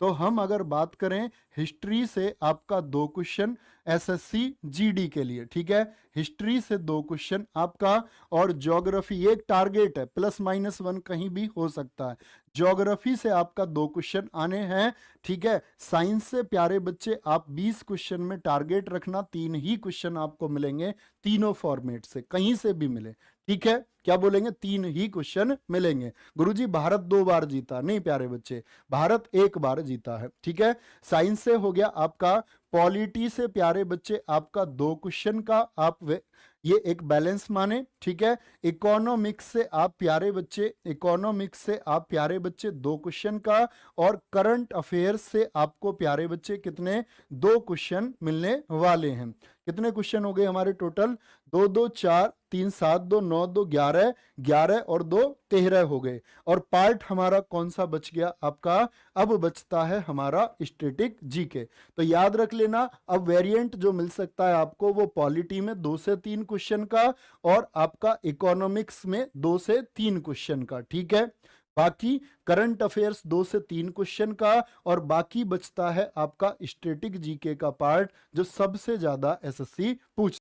तो हम अगर बात करें हिस्ट्री से आपका दो क्वेश्चन एसएससी जीडी के लिए, ठीक है? हिस्ट्री से दो क्वेश्चन आपका, और ज्योग्राफी एक टारगेट है प्लस माइनस वन कहीं भी हो सकता है। ज्योग्राफी से आपका दो क्वेश्चन आने हैं, ठीक है? साइंस से प्यारे बच्चे, आप 20 क्वेश्चन में टारगेट रखना, तीन ही क्वेश्चन आपको मिलेंगे, तीनों फॉर्मेट से, कहीं से भी मिले, ठीक है? क्या बोलेंगे? तीन ही क्वेश्चन मिलेंगे। गुरुजी, भारत दो बार जीता, नहीं प्यारे बच्चे? भारत एक बार जीता है, ठीक है? साइंस से हो गया आपका पॉलिटी से प्यारे बच्चे आपका दो क्वेश्चन का आप ये एक बैलेंस माने, ठीक है? इकोनॉमिक्स से आप प्यारे बच्चे, इकोनॉमिक्स से आप प्यारे बच्चे, दो क्वेश्चन का, और करंट अफेयर्स से आपको प्यारे बच्चे कितने, दो क्वेश्चन मिलने वाले हैं। कितने क्वेश्चन हो गए हमारे टोटल? दो दो, चार, तीन, सात, दो, नौ, दो, ग्यारह ग्यारह और दो, तेरह हो गए। और पार्ट हमारा कौन सा बच गया आपका? अब बचता है हमारा स्टेटिक जीके। तो याद रख लेना, अब वेरिएंट जो मिल सकता है आपको, वो पॉलिटी में दो से तीन क्वेश्चन का और आपका इकोनॉमिक्स में दो से तीन क्वेश्चन का, ठीक है? बाकी करंट अफेयर्स दो से तीन क्वेश्चन का और बाकी बचता है आपका स्टेटिक जीके का पार्ट जो सबसे ज़्यादा एसएससी पूछ